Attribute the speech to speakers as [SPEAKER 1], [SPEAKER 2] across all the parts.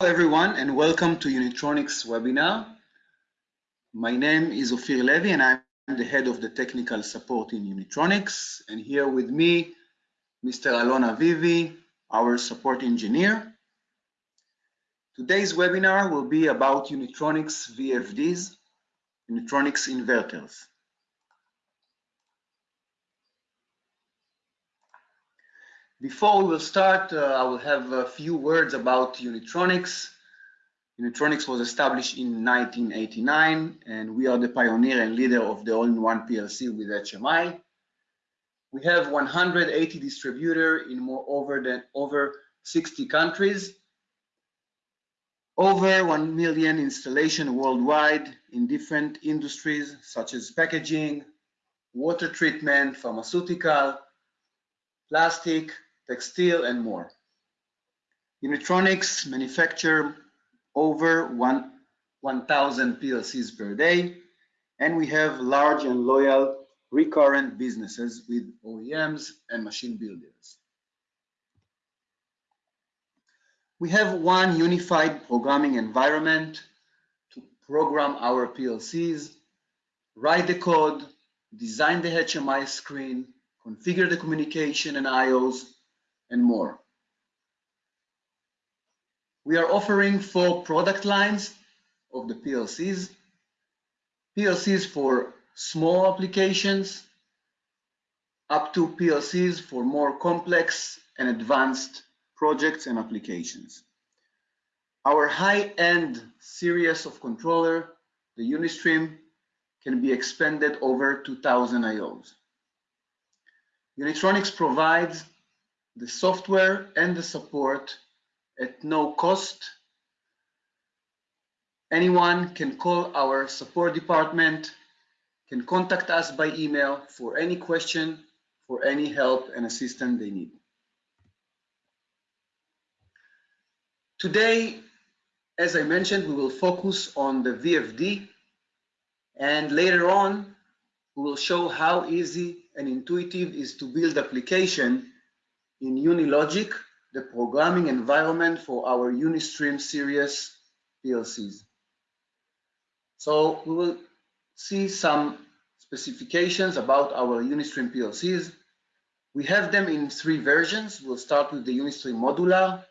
[SPEAKER 1] Hello everyone and welcome to Unitronics webinar. My name is Ofir Levy and I'm the head of the technical support in Unitronics and here with me Mr. Alon Avivi, our support engineer. Today's webinar will be about Unitronics VFDs, Unitronics inverters. Before we will start, uh, I will have a few words about Unitronics. Unitronics was established in 1989, and we are the pioneer and leader of the all-in-one PLC with HMI. We have 180 distributors in more over than over 60 countries, over 1 million installation worldwide in different industries such as packaging, water treatment, pharmaceutical, plastic, textile, and more. Unitronics manufacture over 1,000 PLCs per day, and we have large and loyal recurrent businesses with OEMs and machine builders. We have one unified programming environment to program our PLCs, write the code, design the HMI screen, configure the communication and IOs, and more. We are offering four product lines of the PLCs. PLCs for small applications, up to PLCs for more complex and advanced projects and applications. Our high-end series of controller, the Unistream, can be expanded over 2000 IOs. Unitronics provides the software and the support at no cost. Anyone can call our support department, can contact us by email for any question, for any help and assistance they need. Today, as I mentioned, we will focus on the VFD and later on, we will show how easy and intuitive is to build application in Unilogic, the programming environment for our Unistream series PLCs. So we will see some specifications about our Unistream PLCs. We have them in three versions. We'll start with the Unistream Modular.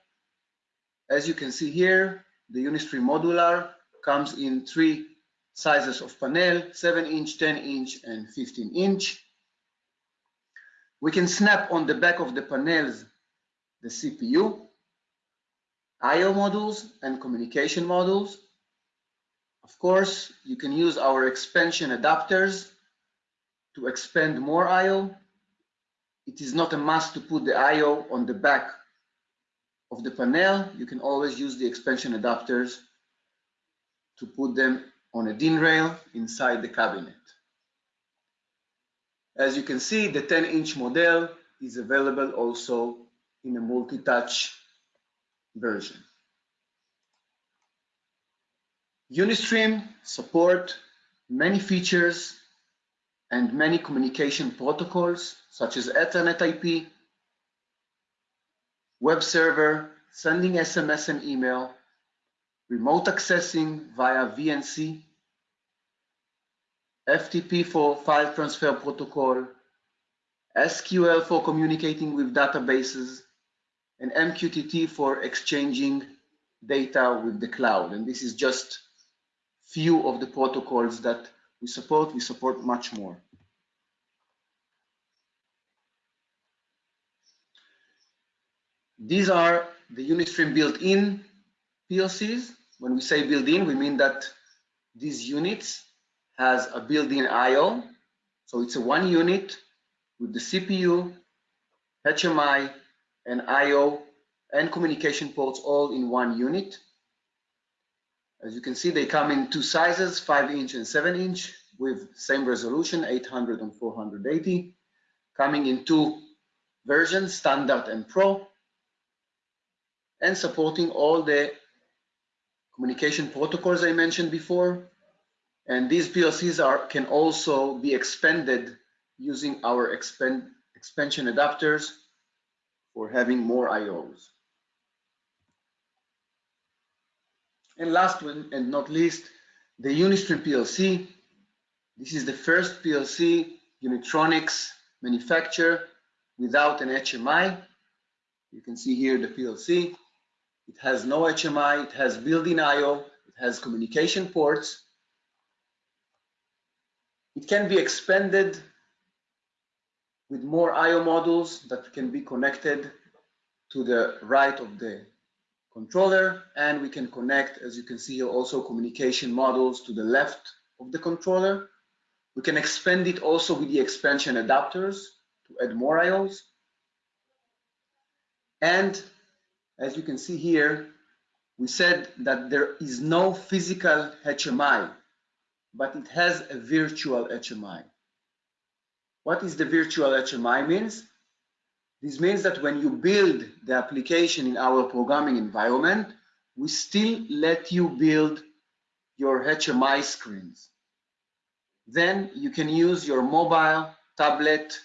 [SPEAKER 1] As you can see here, the Unistream Modular comes in three sizes of panel, 7 inch, 10 inch, and 15 inch. We can snap on the back of the panels the CPU, I.O. modules, and communication modules. Of course, you can use our expansion adapters to expand more I.O. It is not a must to put the I.O. on the back of the panel. You can always use the expansion adapters to put them on a DIN rail inside the cabinet. As you can see, the 10 inch model is available also in a multi-touch version. Unistream support many features and many communication protocols such as Ethernet IP, web server, sending SMS and email, remote accessing via VNC, FTP for file transfer protocol, SQL for communicating with databases, and MQTT for exchanging data with the cloud. And this is just few of the protocols that we support. We support much more. These are the Unistream built-in PLCs. When we say built-in, we mean that these units has a built-in I.O. So it's a one unit with the CPU, HMI, and I.O. and communication ports all in one unit. As you can see, they come in two sizes, 5 inch and 7 inch with same resolution, 800 and 480, coming in two versions, Standard and Pro, and supporting all the communication protocols I mentioned before, and these PLCs are, can also be expanded using our expand, expansion adapters for having more IOs. And last one and not least, the Unistream PLC. This is the first PLC Unitronics manufacturer without an HMI. You can see here the PLC. It has no HMI, it has built-in I.O., it has communication ports. It can be expanded with more I.O. modules that can be connected to the right of the controller and we can connect, as you can see here, also communication modules to the left of the controller. We can expand it also with the expansion adapters to add more IOs. And as you can see here, we said that there is no physical HMI, but it has a virtual HMI. What is the virtual HMI means? This means that when you build the application in our programming environment, we still let you build your HMI screens. Then you can use your mobile, tablet,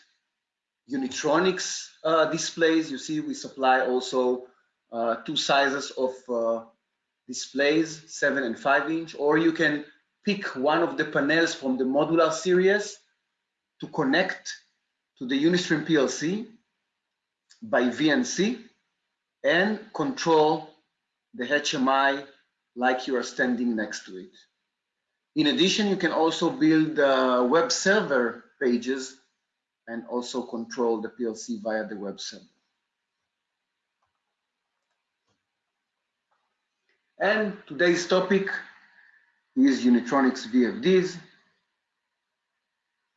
[SPEAKER 1] Unitronics uh, displays. You see, we supply also uh, two sizes of uh, displays, seven and five inch, or you can pick one of the panels from the modular series to connect to the Unistream PLC by VNC and control the HMI like you are standing next to it. In addition, you can also build uh, web server pages and also control the PLC via the web server. And today's topic is Unitronics VFDs.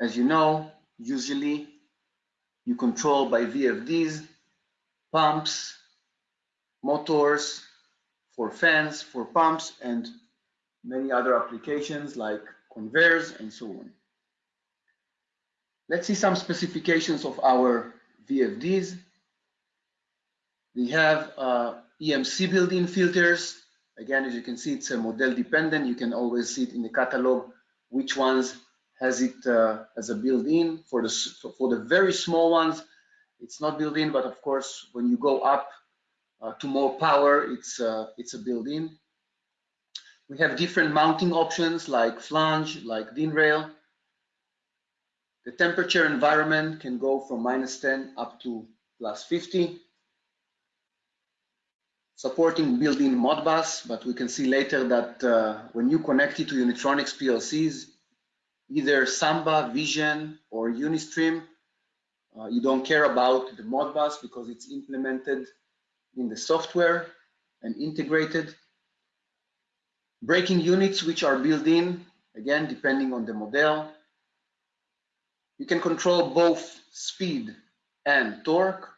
[SPEAKER 1] As you know, usually you control by VFDs pumps, motors for fans, for pumps, and many other applications like conveyors and so on. Let's see some specifications of our VFDs. We have uh, EMC built-in filters. Again, as you can see, it's a model dependent. You can always see it in the catalog which ones has it uh, as a built-in. For the for the very small ones, it's not built in, but of course, when you go up uh, to more power, it's, uh, it's a built-in. We have different mounting options like flange, like DIN rail. The temperature environment can go from minus 10 up to plus 50. Supporting built-in Modbus, but we can see later that uh, when you connect it to Unitronics PLCs, either Samba, Vision, or Unistream, uh, you don't care about the Modbus because it's implemented in the software and integrated. Braking units which are built in, again, depending on the model. You can control both speed and torque.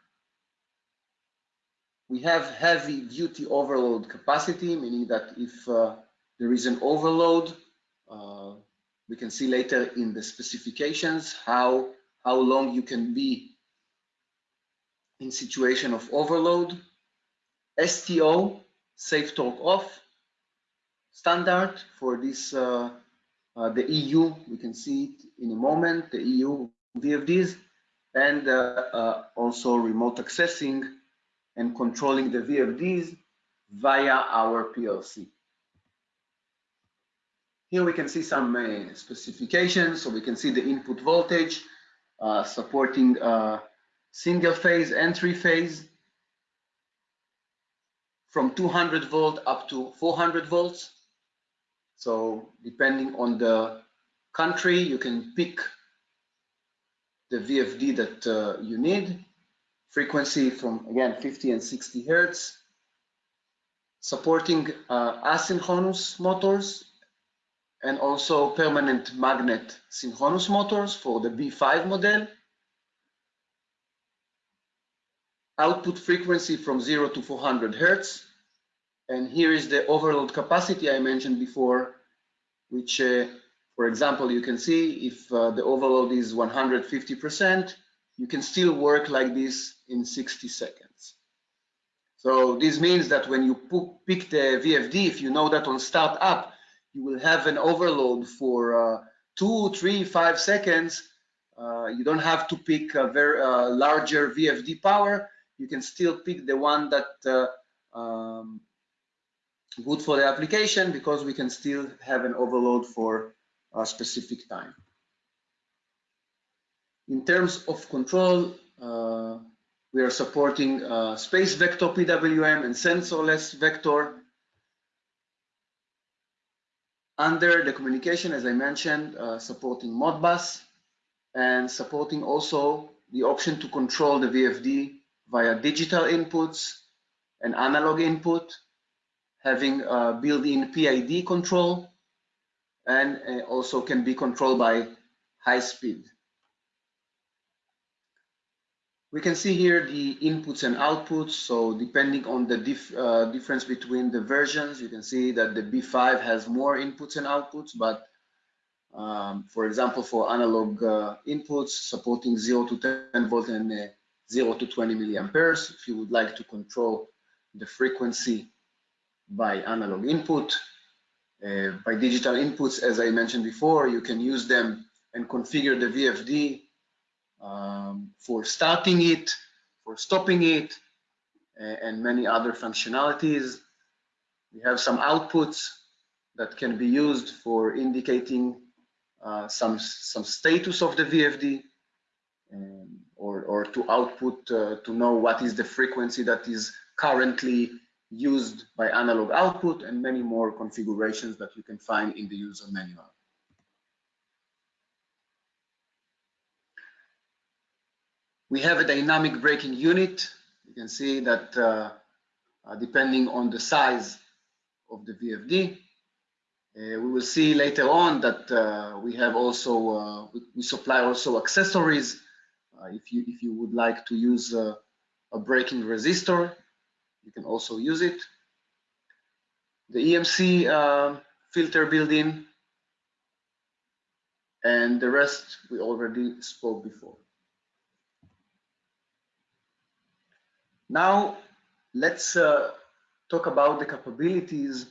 [SPEAKER 1] We have heavy duty overload capacity, meaning that if uh, there is an overload, uh, we can see later in the specifications how how long you can be in situation of overload. STO, safe torque off, standard for this, uh, uh, the EU, we can see it in a moment, the EU VFDs, and uh, uh, also remote accessing and controlling the VFDs via our PLC. Here we can see some uh, specifications, so we can see the input voltage, uh, supporting uh, single phase and three phase from 200 volt up to 400 volts. So depending on the country, you can pick the VFD that uh, you need. Frequency from, again, 50 and 60 hertz. Supporting uh, asynchronous motors and also permanent magnet synchronous motors for the B5 model. Output frequency from 0 to 400 hertz. And here is the overload capacity I mentioned before, which, uh, for example, you can see if uh, the overload is 150%, you can still work like this in 60 seconds. So this means that when you pick the VFD, if you know that on start up, you will have an overload for uh, two, three, five seconds. Uh, you don't have to pick a very uh, larger VFD power. You can still pick the one that uh, um, good for the application because we can still have an overload for a specific time. In terms of control, uh, we are supporting uh, space vector PWM and sensorless vector. Under the communication, as I mentioned, uh, supporting Modbus and supporting also the option to control the VFD via digital inputs and analog input, having built-in PID control, and uh, also can be controlled by high speed. We can see here the inputs and outputs. So depending on the dif uh, difference between the versions, you can see that the B5 has more inputs and outputs, but um, for example, for analog uh, inputs supporting 0 to 10 volt and uh, 0 to 20 milliamperes, if you would like to control the frequency by analog input, uh, by digital inputs, as I mentioned before, you can use them and configure the VFD um, for starting it, for stopping it, and many other functionalities. We have some outputs that can be used for indicating uh, some, some status of the VFD um, or, or to output uh, to know what is the frequency that is currently used by analog output and many more configurations that you can find in the user manual. We have a dynamic braking unit. You can see that uh, uh, depending on the size of the VFD, uh, we will see later on that uh, we have also, uh, we, we, supply also accessories. Uh, if, you, if you would like to use a braking resistor, you can also use it. The EMC filter built-in and the rest we already spoke before. Now, let's uh, talk about the capabilities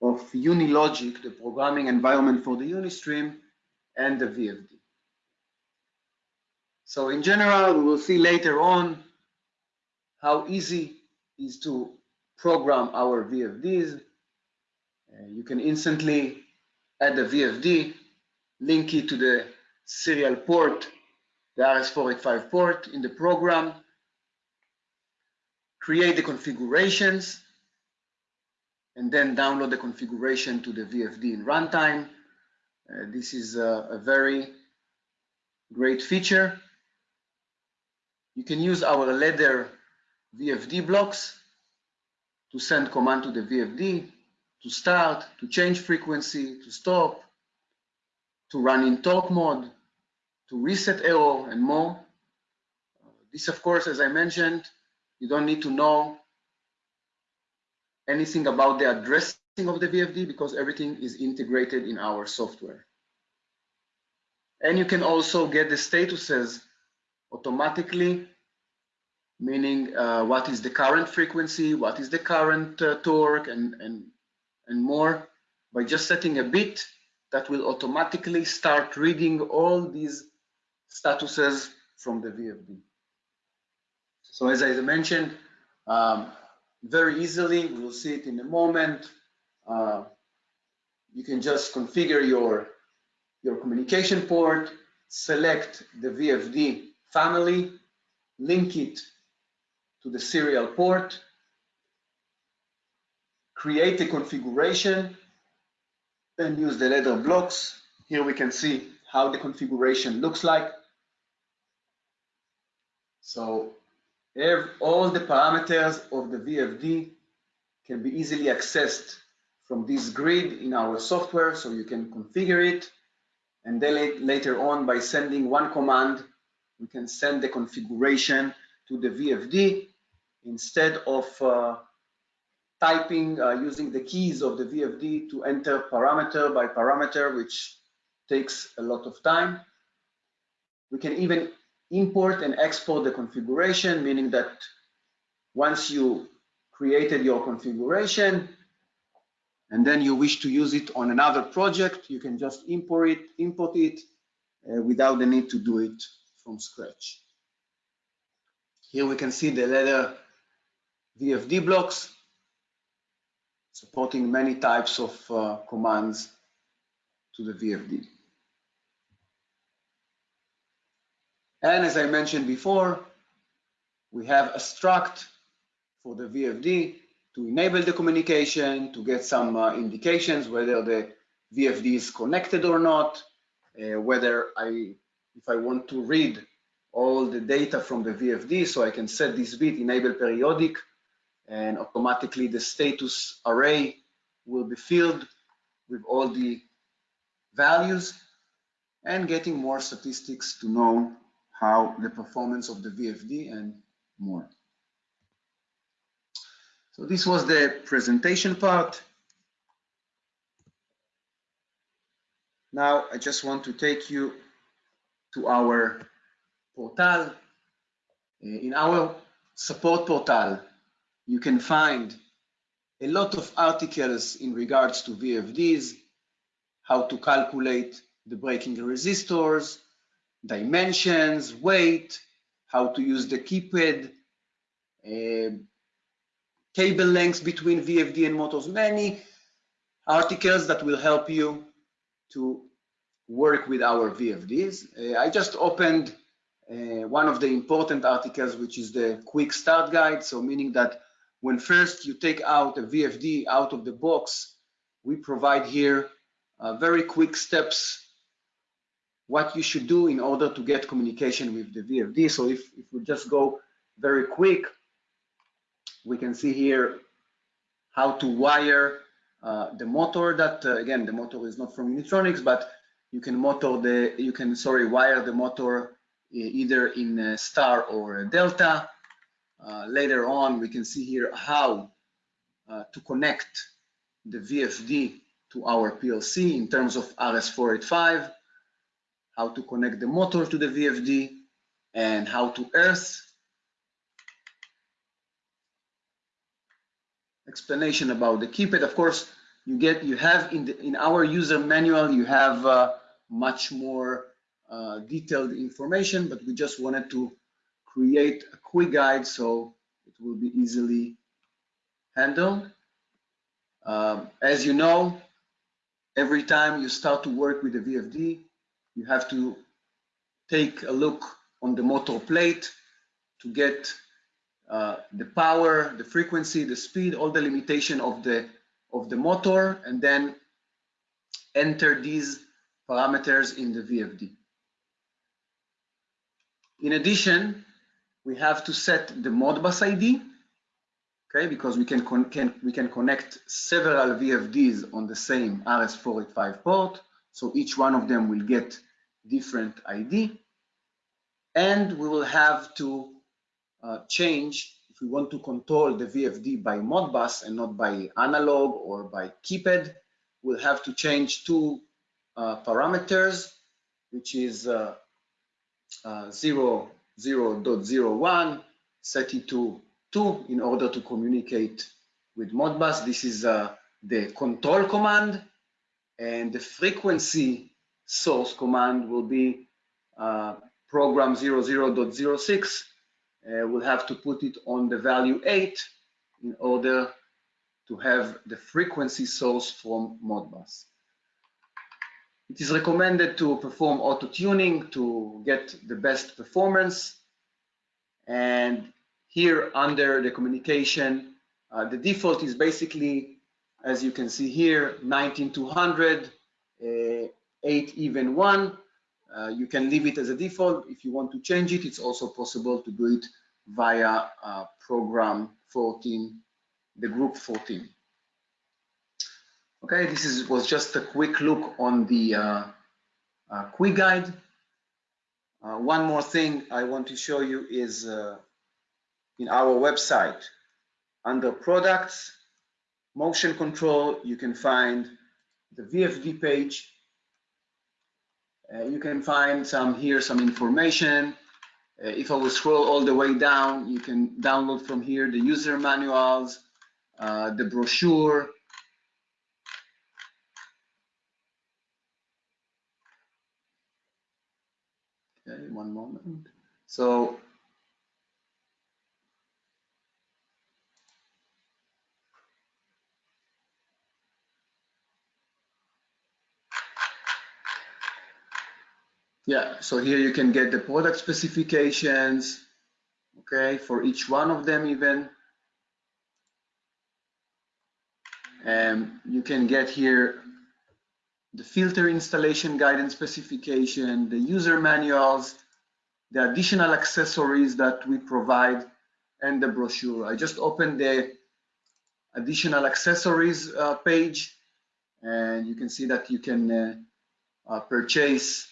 [SPEAKER 1] of Unilogic, the programming environment for the Unistream, and the VFD. So in general, we will see later on how easy is to program our VFDs. Uh, you can instantly add a VFD, link it to the serial port, the RS485 port in the program, create the configurations, and then download the configuration to the VFD in runtime. Uh, this is a, a, very great feature. You can use our ladder VFD blocks to send command to the VFD, to start, to change frequency, to stop, to run in talk mode, to reset error, and more. Uh, this, of course, as I mentioned, you don't need to know anything about the addressing of the VFD because everything is integrated in our software. And you can also get the statuses automatically, meaning uh, what is the current frequency, what is the current uh, torque, and, and, and more by just setting a bit that will automatically start reading all these statuses from the VFD. So as I mentioned, um, very easily, we'll see it in a moment. Uh, you can just configure your, your communication port, select the VFD family, link it to the serial port, create a configuration, and use the ladder blocks. Here we can see how the configuration looks like. So all the parameters of the VFD can be easily accessed from this grid in our software, so you can configure it. And then later on, by sending one command, we can send the configuration to the VFD instead of uh, typing uh, using the keys of the VFD to enter parameter by parameter, which takes a lot of time. We can even import and export the configuration, meaning that once you created your configuration and then you wish to use it on another project, you can just import it, import it uh, without the need to do it from scratch. Here we can see the ladder VFD blocks. supporting many types of uh, commands to the VFD. And as I mentioned before, we have a struct for the VFD to enable the communication, to get some uh, indications whether the VFD is connected or not, uh, whether I, if I want to read all the data from the VFD, so I can set this bit, enable periodic, and automatically the status array will be filled with all the values and getting more statistics to know how the performance of the VFD and more. So this was the presentation part. Now I just want to take you to our portal. Uh, in our support portal, you can find a lot of articles in regards to VFDs, how to calculate the braking resistors, dimensions, weight, how to use the keypad, uh, cable lengths between VFD and motors, many articles that will help you to work with our VFDs. Uh, I just opened uh, one of the important articles, which is the quick start guide. So meaning that when first you take out a VFD out of the box, we provide here uh, very quick steps what you should do in order to get communication with the VFD. So if, if we just go very quick, we can see here how to wire uh, the motor that, uh, again, the motor is not from Unitronics, but you can motor the, you can, sorry, wire the motor either in star or delta. Uh, later on, we can see here how uh, to connect the VFD to our PLC in terms of RS485, how to connect the motor to the VFD, and how to earth. Explanation about the keypad. Of course, you get you have in the in our user manual you have uh, much more uh, detailed information, but we just wanted to create a quick guide so it will be easily handled. Um, as you know, every time you start to work with the VFD, you have to take a look on the motor plate to get uh, the power, the frequency, the speed, all the limitation of the of the motor, and then enter these parameters in the VFD. In addition, we have to set the Modbus ID, okay, because we can, can, we can connect several VFDs on the same RS485 port, so each one of them will get different ID, and we will have to uh, change if we want to control the VFD by Modbus and not by analog or by keypad, we'll have to change two uh, parameters, which is uh, uh, 0, 0.01, set it to 2 in order to communicate with Modbus. This is uh, the control command and the frequency source command will be uh, program 00.06. Uh, we'll have to put it on the value 8 in order to have the frequency source from Modbus. It is recommended to perform auto tuning to get the best performance. And here under the communication, uh, the default is basically, as you can see here, 19200, uh, 8 even 1. Uh, you can leave it as a default. If you want to change it, it's also possible to do it via uh, program 14, the group 14. Okay, this is, was just a quick look on the uh, uh, quick guide. Uh, one more thing I want to show you is uh, in our website, under products, motion control, you can find the VFD page. Uh, you can find some here, some information. Uh, if I will scroll all the way down, you can download from here the user manuals, the brochure, Okay, one moment. So Yeah, so here you can get the product specifications, okay, for each one of them even. And you can get here the filter installation guidance specification, the user manuals, the additional accessories that we provide, and the brochure. I just opened the additional accessories uh, page, and you can see that you can uh, uh, purchase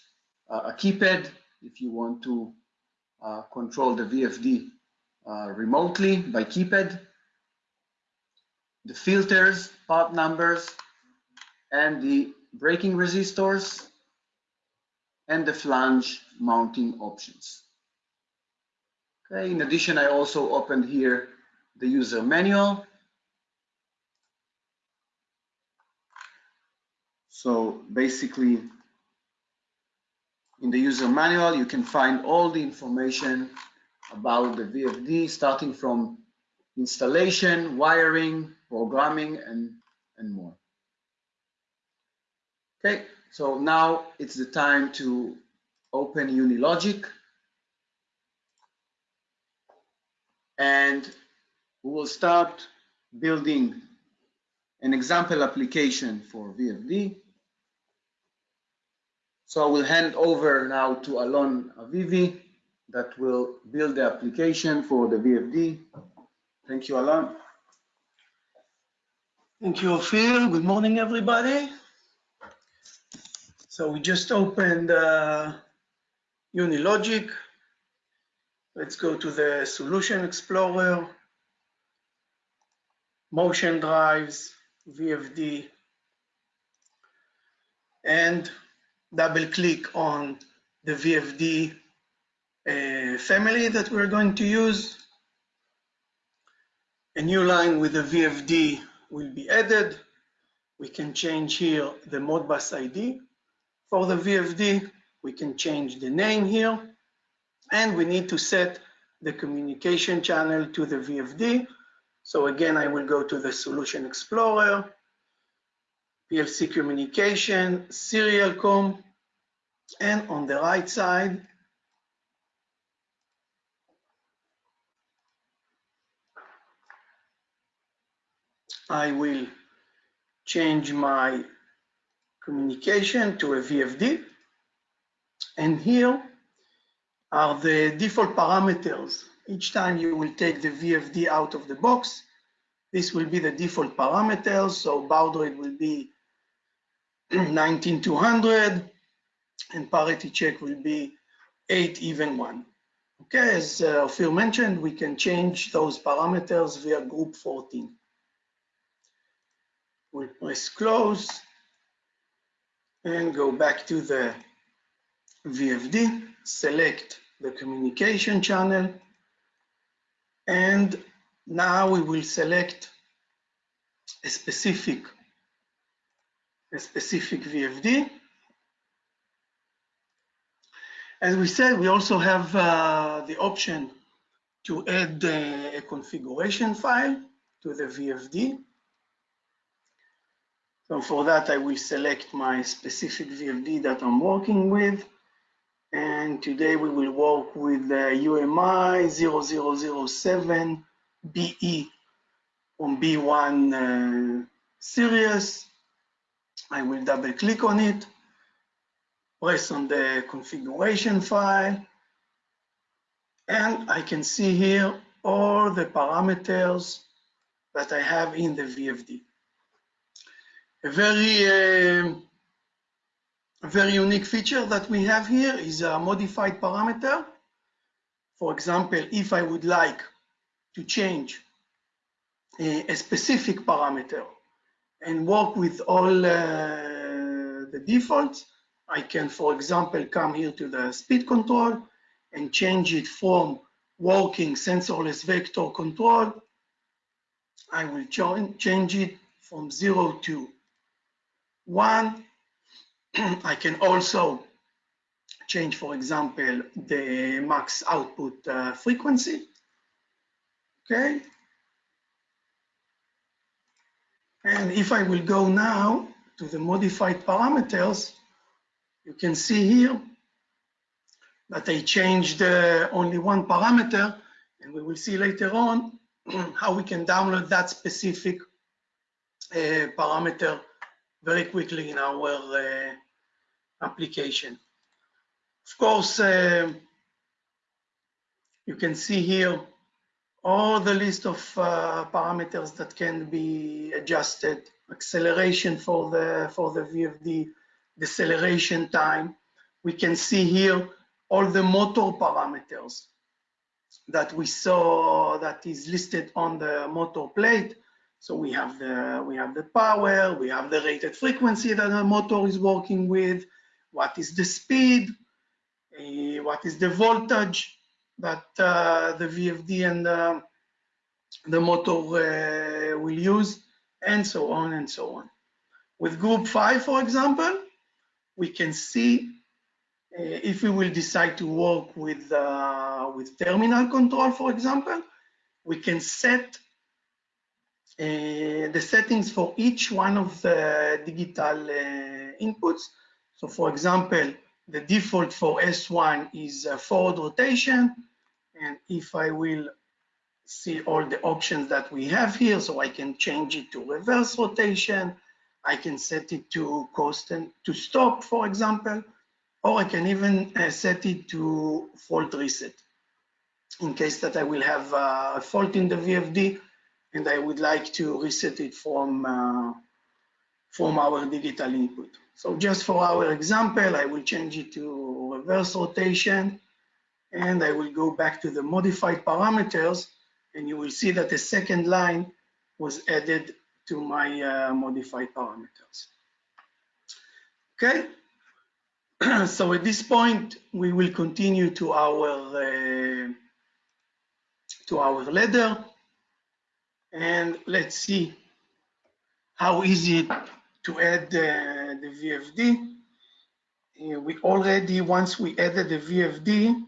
[SPEAKER 1] a keypad if you want to uh, control the VFD uh, remotely by keypad, the filters, part numbers, and the braking resistors, and the flange mounting options. Okay, in addition, I also opened here the user manual. So basically, in the user manual, you can find all the information about the VFD, starting from installation, wiring, programming, and, and more. Okay, so now it's the time to open Unilogic. And we will start building an example application for VFD. So I will hand over now to Alon Avivi that will build the application for the VFD. Thank you, Alon.
[SPEAKER 2] Thank you, Ophir. Good morning, everybody. So we just opened uh, Unilogic. Let's go to the Solution Explorer, Motion Drives, VFD, and double click on the VFD uh, family that we're going to use. A new line with the VFD will be added. We can change here the Modbus ID for the VFD. We can change the name here. And we need to set the communication channel to the VFD. So again, I will go to the Solution Explorer, PLC communication, serial com, and on the right side, I will change my communication to a VFD. And here are the default parameters. Each time you will take the VFD out of the box, this will be the default parameters. So baud rate will be 19200 and parity check will be 8 even 1. Okay, as uh, Ophir mentioned, we can change those parameters via group 14. We'll press close and go back to the VFD, select the communication channel, and now we will select a specific, specific VFD. As we said, we also have uh, the option to add uh, a configuration file to the VFD. So for that, I will select my specific VFD that I'm working with. And today we will work with the UMI 0007 BE on B1 uh, series. I will double click on it, press on the configuration file, and I can see here all the parameters that I have in the VFD a very uh, very unique feature that we have here is a modified parameter. For example, if I would like to change a, a specific parameter and work with all uh, the defaults, I can, for example, come here to the speed control and change it from working sensorless vector control. I will change it from zero to one, I can also change, for example, the max output uh, frequency. Okay. And if I will go now to the modified parameters, you can see here that I changed uh, only one parameter, and we will see later on how we can download that specific uh, parameter very quickly in our uh, application. Of course, uh, you can see here all the list of uh, parameters that can be adjusted, acceleration for the, for the VFD, deceleration time. We can see here all the motor parameters that we saw that is listed on the motor plate. So we have the we have the power, we have the rated frequency that the motor is working with, what is the speed, uh, what is the voltage that uh, the VFD and uh, the motor will use, and so on and so on. With group five, for example, we can see uh, if we will decide to work with uh, with terminal control, for example, we can set uh, the settings for each one of the digital inputs. So for example, the default for S1 is forward rotation. And if I will see all the options that we have here, so I can change it to reverse rotation. I can set it to constant to stop, for example, or I can even uh, set it to fault reset in case that I will have uh, a fault in the VFD and I would like to reset it from, uh, from our digital input. So just for our example, I will change it to reverse rotation and I will go back to the modified parameters and you will see that the second line was added to my uh, modified parameters. Okay, so at this point, we will continue to our uh, to our ladder and let's see how easy to add uh, the VFD. Uh, we already, once we added the VFD,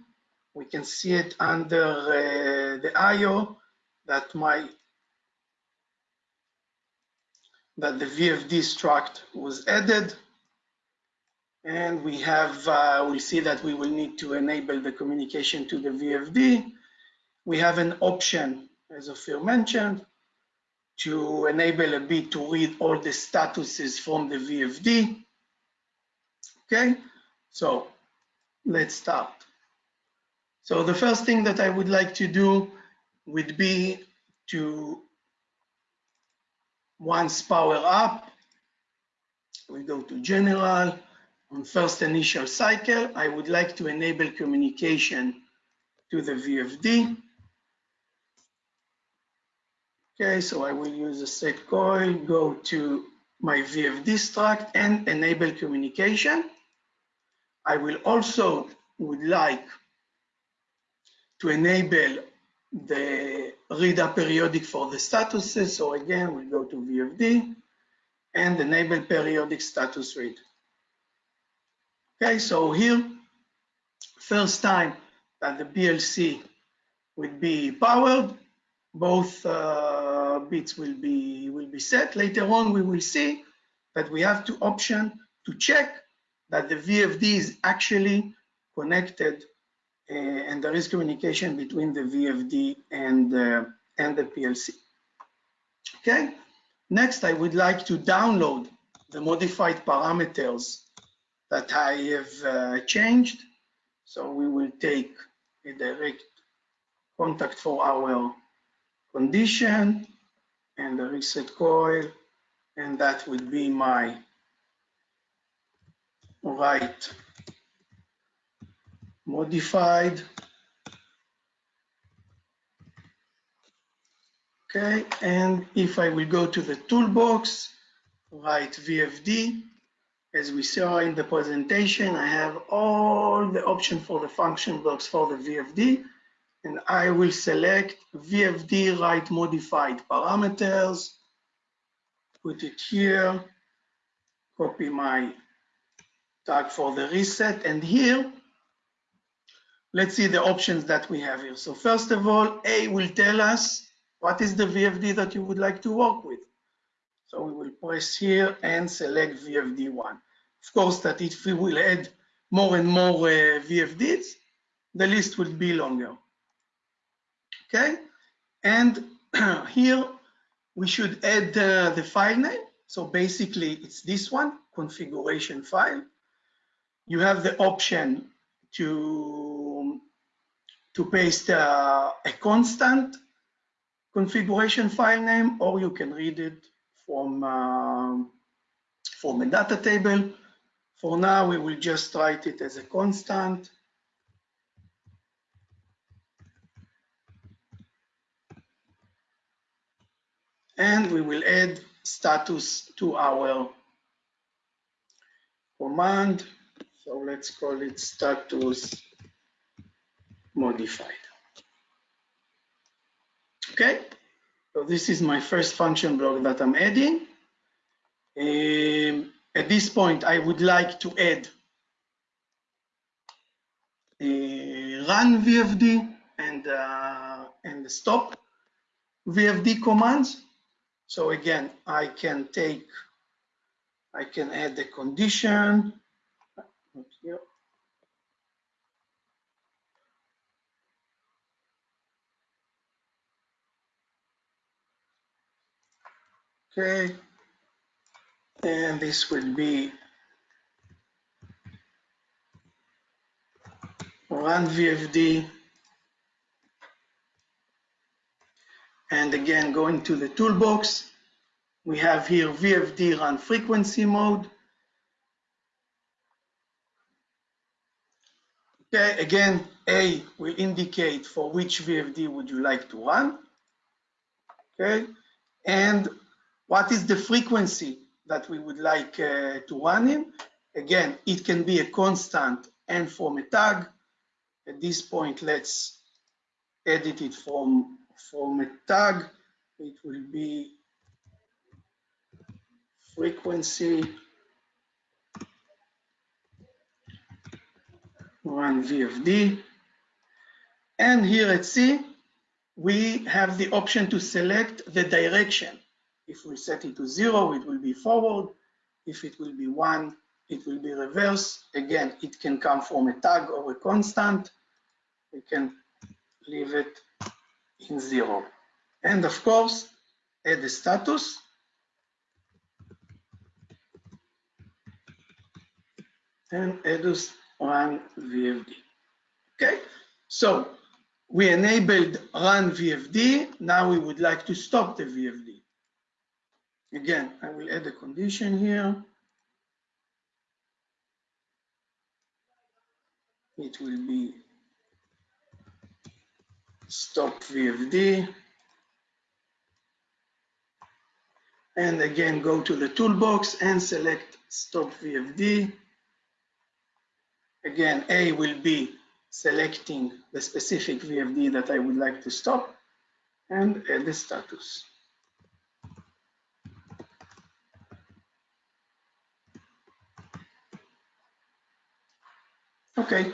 [SPEAKER 2] we can see it under uh, the IO that my that the VFD struct was added. And we have, uh, we see that we will need to enable the communication to the VFD. We have an option, as Ophir mentioned, to enable a bit to read all the statuses from the VFD. Okay, so let's start. So the first thing that I would like to do would be to once power up, we go to general. On first initial cycle, I would like to enable communication to the VFD. Okay, so I will use a set coil, go to my VFD struct and enable communication. I will also would like to enable the read periodic for the statuses. So again, we go to VFD and enable periodic status read. Okay, so here, first time that the PLC will be powered, both uh, bits will be will be set. Later on, we will see that we have to option to check that the VFD is actually connected and there is communication between the VFD and uh, and the PLC. Okay. Next, I would like to download the modified parameters that I have uh, changed. So we will take a direct contact for our condition and the reset coil and that would be my write modified. Okay and if I will go to the toolbox write VFD as we saw in the presentation I have all the options for the function blocks for the VFD and I will select VFD write modified parameters, put it here, copy my tag for the reset, and here, let's see the options that we have here. So first of all, A will tell us what is the VFD that you would like to work with. So we will press here and select VFD1. Of course, that if we will add more and more uh, VFDs, the list will be longer. Okay, and here we should add uh, the file name. So basically it's this one, configuration file. You have the option to, to paste uh, a constant configuration file name, or you can read it from, uh, from a data table. For now, we will just write it as a constant. And we will add status to our command. So let's call it status modified. Okay, so this is my first function block that I'm adding. Um, at this point, I would like to add a run VFD and, uh, and stop VFD commands. So again, I can take, I can add the condition. Okay, and this will be run VFD. And again, going to the toolbox, we have here VFD run frequency mode. Okay, again, A will indicate for which VFD would you like to run. Okay, and what is the frequency that we would like uh, to run in? Again, it can be a constant and from a tag. At this point, let's edit it from, from a tag. It will be frequency run VFD. And here at C, we have the option to select the direction. If we set it to zero, it will be forward. If it will be one, it will be reverse. Again, it can come from a tag or a constant. We can leave it in zero. And of course, add the status. And add EDUS run VFD. Okay, so we enabled run VFD. Now we would like to stop the VFD. Again, I will add a condition here. It will be stop VFD. And again, go to the toolbox and select stop VFD. Again, A will be selecting the specific VFD that I would like to stop and add the status. Okay.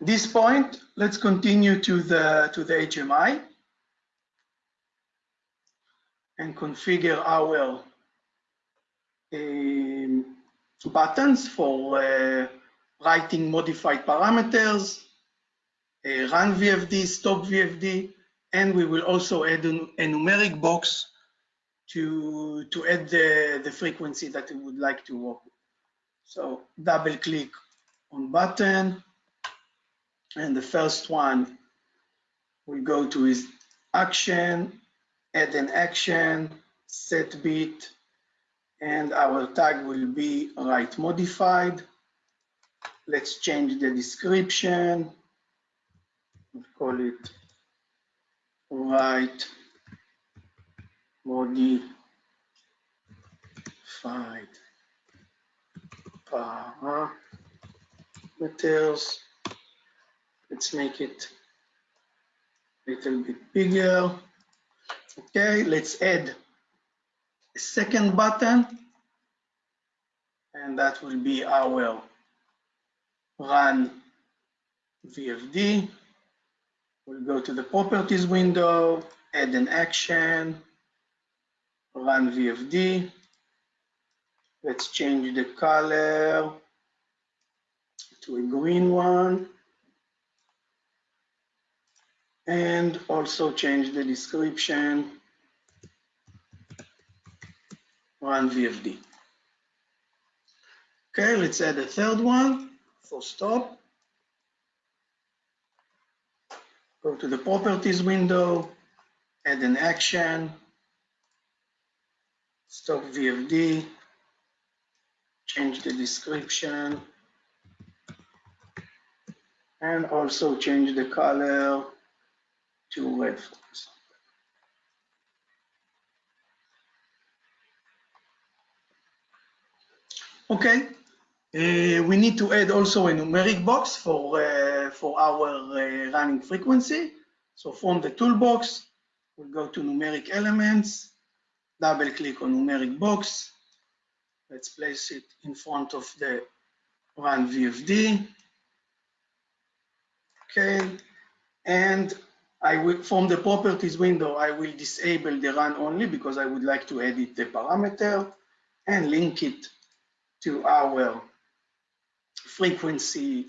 [SPEAKER 2] This point, let's continue to the to the HMI and configure our um, buttons for uh, writing modified parameters, uh, run VFD, stop VFD, and we will also add a numeric box to, to add the, the frequency that we would like to work with. So double click on button. And the first one will go to his action, add an action, set bit, and our tag will be write modified. Let's change the description. We'll call it write modified Uh-huh. parameters. Let's make it a little bit bigger. Okay, let's add a second button and that will be our run VFD. We'll go to the properties window, add an action, run VFD. Let's change the color to a green one. And also change the description, run VFD. Okay, let's add a third one for stop. Go to the properties window, add an action, stop VFD, change the description, and also change the color to red, for example. Okay, uh, we need to add also a numeric box for, uh, for our uh, running frequency. So from the toolbox, we'll go to numeric elements, double click on numeric box. Let's place it in front of the run VFD. Okay, and I will, from the properties window, I will disable the run only because I would like to edit the parameter and link it to our frequency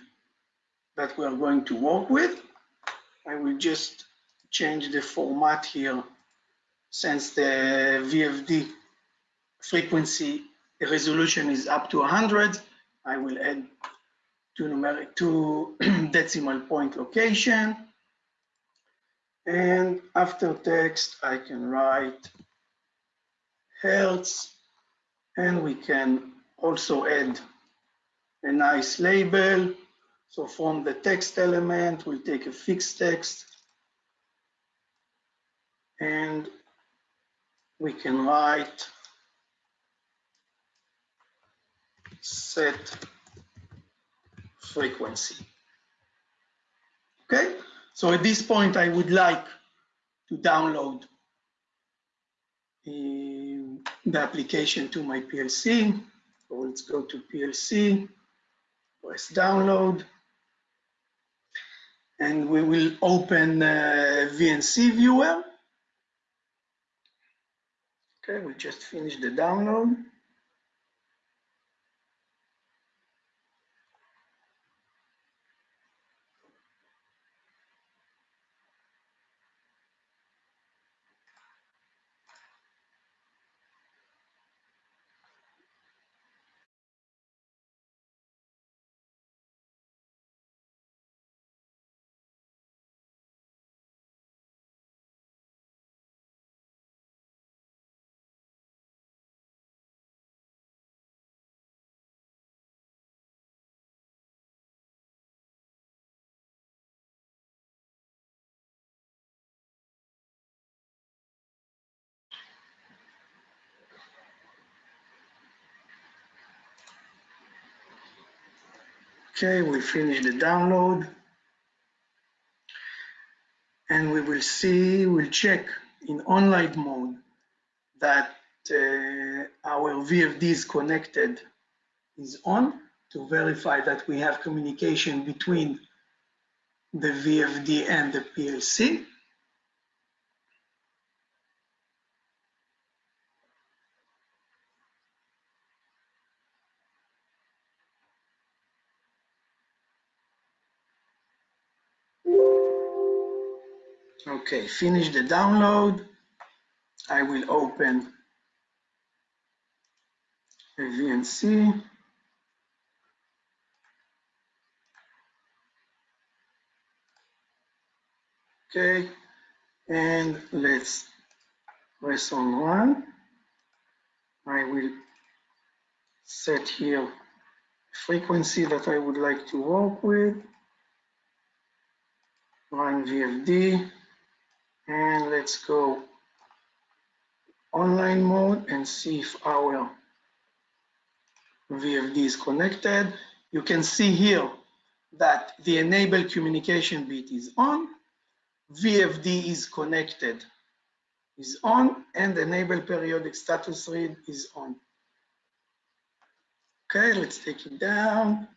[SPEAKER 2] that we are going to work with. I will just change the format here since the VFD frequency resolution is up to 100. I will add two numeric two decimal point location. And after text, I can write hertz, and we can also add a nice label. So from the text element, we'll take a fixed text and we can write set frequency. Okay, so at this point, I would like to download uh, the application to my PLC. So let's go to PLC, press download, and we will open uh, VNC viewer. Okay, we just finished the download. Okay, we finish the download. And we will see, we'll check in online mode that uh, our VFD is connected, is on to verify that we have communication between the VFD and the PLC. Okay, finish the download. I will open a VNC. Okay, and let's press on one. I will set here frequency that I would like to work with. Run VFD and let's go online mode and see if our VFD is connected. You can see here that the enable communication bit is on, VFD is connected is on, and enable periodic status read is on. Okay, let's take it down.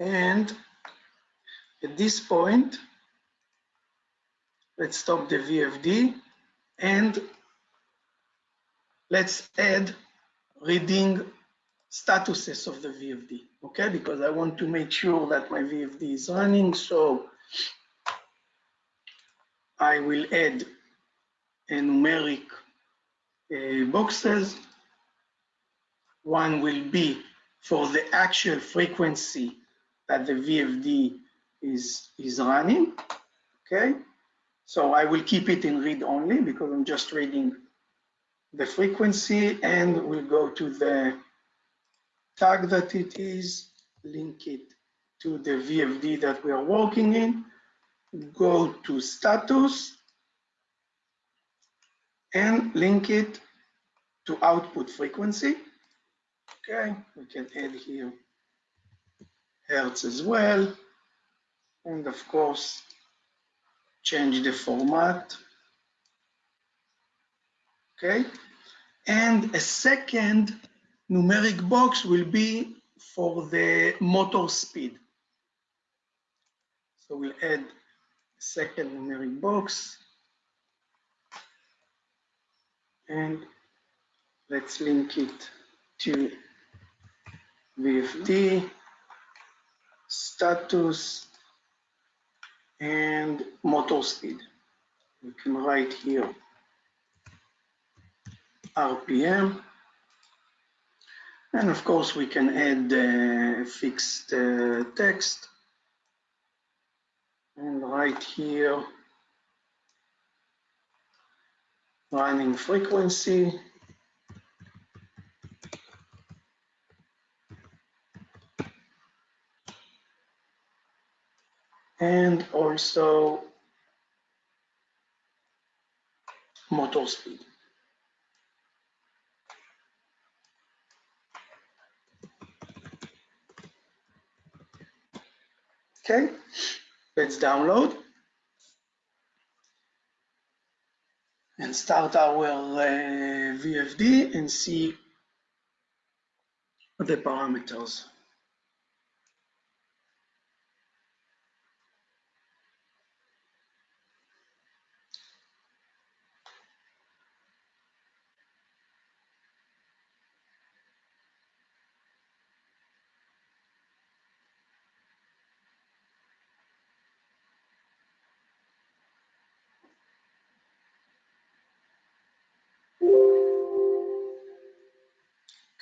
[SPEAKER 2] And at this point, Let's stop the VFD and let's add reading statuses of the VFD, okay? Because I want to make sure that my VFD is running. So I will add a numeric uh, boxes. One will be for the actual frequency that the VFD is, is running, okay? So I will keep it in read only because I'm just reading the frequency and we'll go to the tag that it is, link it to the VFD that we are working in, go to status and link it to output frequency. Okay, we can add here Hertz as well. And of course, change the format. Okay, and a second numeric box will be for the motor speed. So we'll add a second numeric box. And let's link it to VFD, status, and motor speed. We can write here RPM. And of course, we can add uh, fixed uh, text and write here running frequency and also motor speed. Okay, let's download and start our uh, VFD and see the parameters.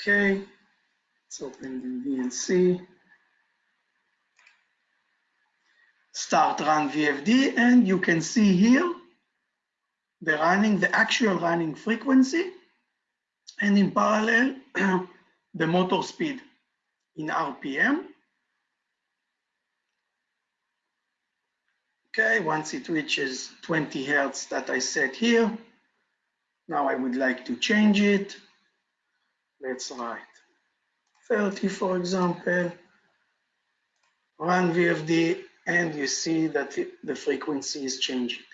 [SPEAKER 2] Okay, let's open the VNC. Start run VFD and you can see here the running, the actual running frequency and in parallel the motor speed in RPM. Okay, once it reaches 20 Hertz that I set here, now I would like to change it let's write. 30 for example run VFD and you see that the frequency is changing.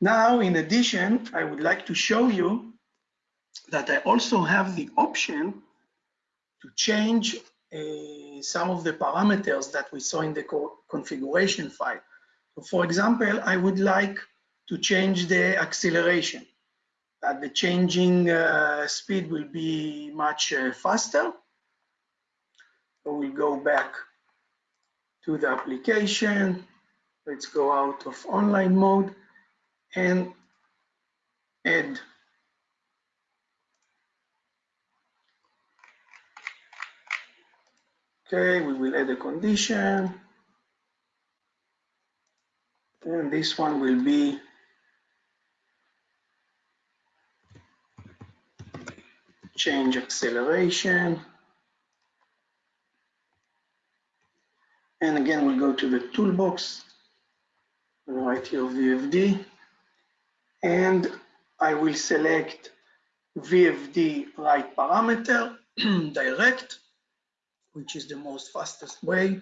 [SPEAKER 2] Now in addition I would like to show you that I also have the option to change uh, some of the parameters that we saw in the co configuration file. So for example I would like to change the acceleration that the changing uh, speed will be much uh, faster. So we'll go back to the application. Let's go out of online mode and add Okay, we will add a condition. And this one will be change acceleration. And again, we'll go to the toolbox, right here, VFD, and I will select VFD write parameter, direct, which is the most fastest way.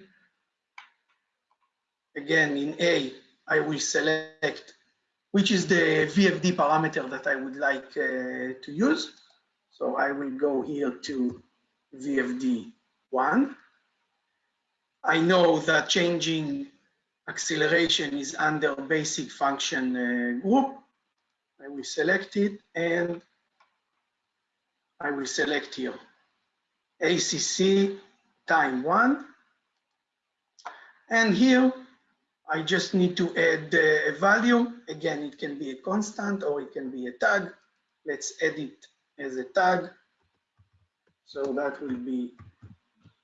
[SPEAKER 2] Again, in A, I will select which is the VFD parameter that I would like uh, to use. So I will go here to VFD1. I know that changing acceleration is under basic function uh, group. I will select it and I will select here ACC time one. And here I just need to add a value. Again, it can be a constant or it can be a tag. Let's add it as a tag. So that will be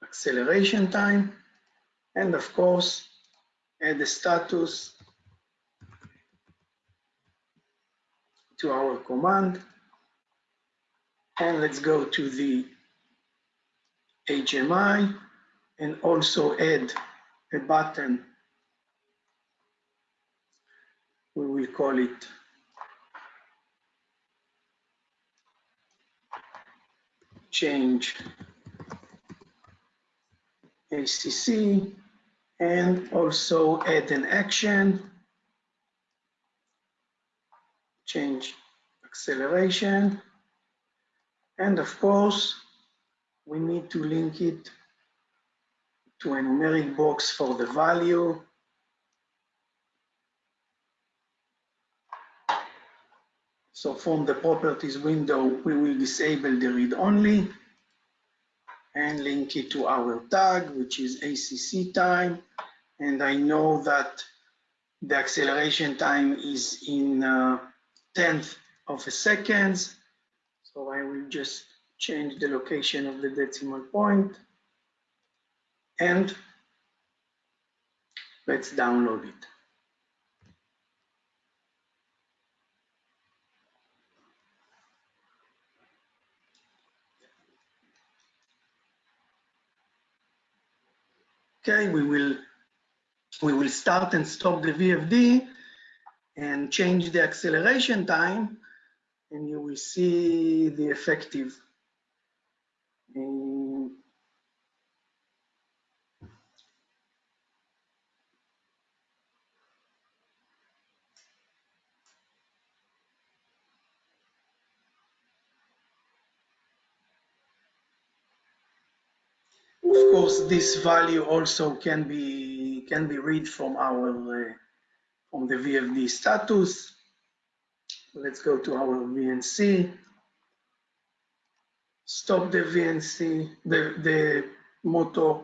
[SPEAKER 2] acceleration time. And of course, add the status to our command. And let's go to the HMI and also add a button. We will call it change ACC and also add an action, change acceleration, and of course, we need to link it to a numeric box for the value. So from the properties window, we will disable the read only and link it to our tag, which is ACC time. And I know that the acceleration time is in uh, tenth of a seconds. So I will just change the location of the decimal point and let's download it. Okay, we will we will start and stop the VFD and change the acceleration time and you will see the effective. Um, Of course, this value also can be can be read from our uh, from the VFD status. Let's go to our VNC. Stop the VNC, the the motor,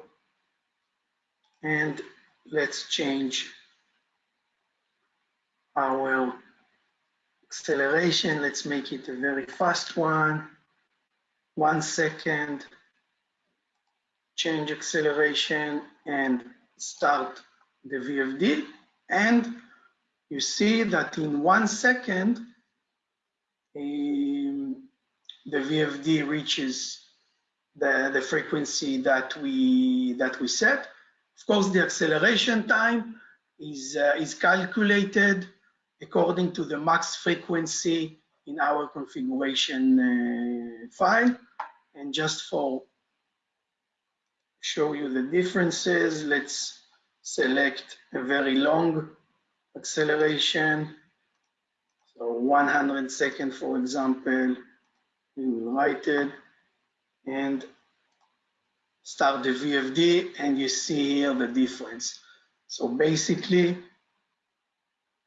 [SPEAKER 2] and let's change our acceleration. Let's make it a very fast one. One second change acceleration and start the VFD. And you see that in one second, um, the VFD reaches the, the frequency that we, that we set. Of course, the acceleration time is, uh, is calculated according to the max frequency in our configuration uh, file. And just for show you the differences. Let's select a very long acceleration. So 100 second, for example, we will write it and start the VFD and you see here the difference. So basically,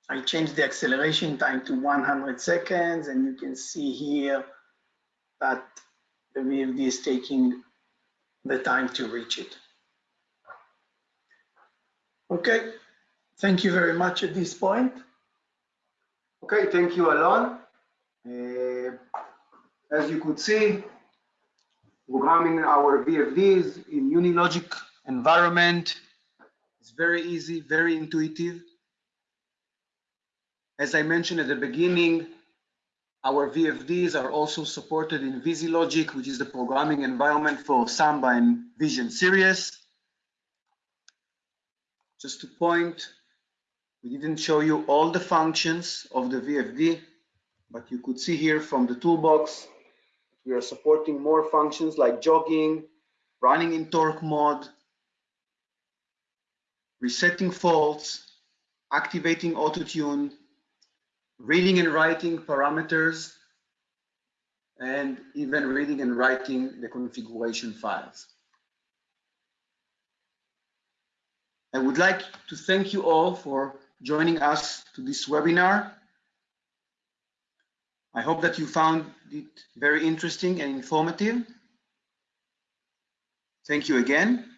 [SPEAKER 2] I changed the acceleration time to 100 seconds and you can see here that the VFD is taking the time to reach it. Okay, thank you very much at this point.
[SPEAKER 1] Okay, thank you, Alon. Uh, as you could see, programming our VFDs in Unilogic environment is very easy, very intuitive. As I mentioned at the beginning, our VFDs are also supported in VisiLogic, which is the programming environment for Samba and Vision Series. Just to point, we didn't show you all the functions of the VFD, but you could see here from the toolbox, we are supporting more functions like jogging, running in torque mode, resetting faults, activating auto tune, reading and writing parameters, and even reading and writing the configuration files. I would like to thank you all for joining us to this webinar. I hope that you found it very interesting and informative. Thank you again.